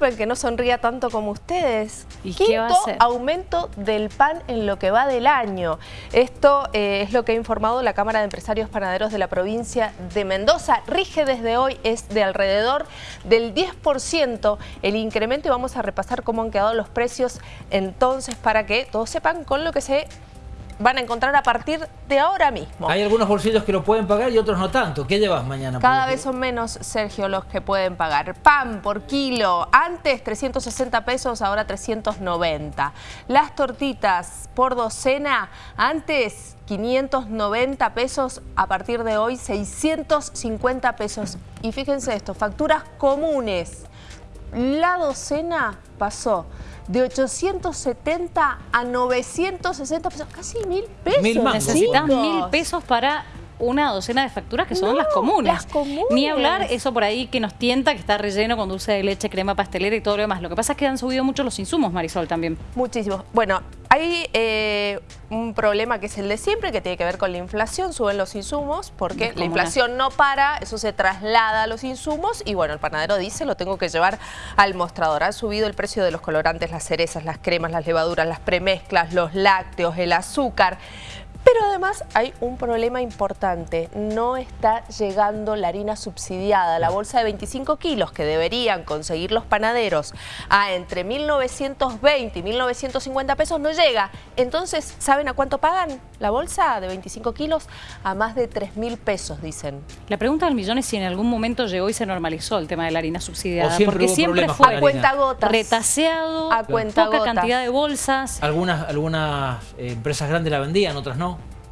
disculpen que no sonría tanto como ustedes. ¿Y Quinto qué va a hacer? aumento del pan en lo que va del año. Esto eh, es lo que ha informado la Cámara de Empresarios Panaderos de la provincia de Mendoza. Rige desde hoy, es de alrededor del 10% el incremento y vamos a repasar cómo han quedado los precios entonces para que todos sepan con lo que se van a encontrar a partir de ahora mismo. Hay algunos bolsillos que lo pueden pagar y otros no tanto. ¿Qué llevas mañana? Cada vez son menos, Sergio, los que pueden pagar. Pan por kilo, antes 360 pesos, ahora 390. Las tortitas por docena, antes 590 pesos, a partir de hoy 650 pesos. Y fíjense esto, facturas comunes. La docena pasó de 870 a 960 pesos, casi mil pesos. Mil. Necesitas chicos. mil pesos para una docena de facturas que son No, las comunes. las comunes. Ni hablar eso por ahí que nos tienta, que está relleno con dulce de leche, crema pastelera y todo lo demás. Lo que pasa es que han subido mucho los insumos, Marisol, también. Muchísimo. Bueno, hay eh, un problema que es el de siempre, que tiene que ver con la inflación, suben los insumos, porque la inflación no para, eso se traslada a los insumos y bueno, el panadero dice, lo tengo que llevar al mostrador. Ha subido el precio de los colorantes, las cerezas, las cremas, las levaduras, las premezclas, los lácteos, el azúcar. Pero además hay un problema importante, no está llegando la harina subsidiada, la bolsa de 25 kilos que deberían conseguir los panaderos a entre 1.920 y 1.950 pesos no llega. Entonces, ¿saben a cuánto pagan la bolsa de 25 kilos? A más de 3.000 pesos, dicen. La pregunta del millón es si en algún momento llegó y se normalizó el tema de la harina subsidiada. Siempre porque siempre fue A cuentagotas. retaseado, A poca cantidad de bolsas. Algunas, algunas eh, empresas grandes la vendían, otras no.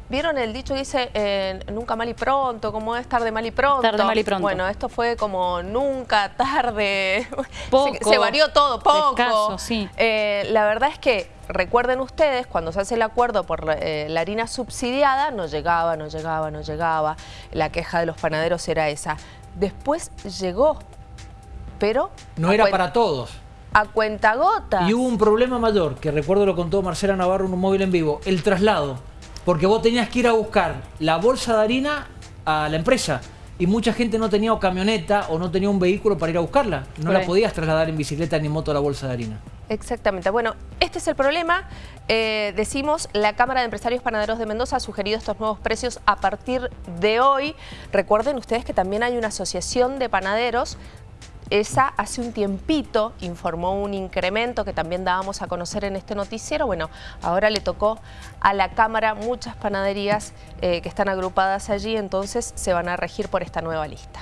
¿Vieron el dicho que dice eh, nunca mal y pronto? ¿Cómo es tarde mal y pronto? Tarde, mal y pronto. Bueno, esto fue como nunca, tarde. Poco. Se, se varió todo, poco. Escaso, sí. Eh, la verdad es que, recuerden ustedes, cuando se hace el acuerdo por eh, la harina subsidiada, no llegaba, no llegaba, no llegaba. La queja de los panaderos era esa. Después llegó, pero... No era para todos. A cuentagotas. Y hubo un problema mayor, que recuerdo lo contó Marcela Navarro en un móvil en vivo, el traslado. Porque vos tenías que ir a buscar la bolsa de harina a la empresa. Y mucha gente no tenía o camioneta o no tenía un vehículo para ir a buscarla. No Por la ahí. podías trasladar en bicicleta ni moto la bolsa de harina. Exactamente. Bueno, este es el problema. Eh, decimos, la Cámara de Empresarios Panaderos de Mendoza ha sugerido estos nuevos precios a partir de hoy. Recuerden ustedes que también hay una asociación de panaderos. Esa hace un tiempito informó un incremento que también dábamos a conocer en este noticiero. Bueno, ahora le tocó a la Cámara muchas panaderías eh, que están agrupadas allí, entonces se van a regir por esta nueva lista.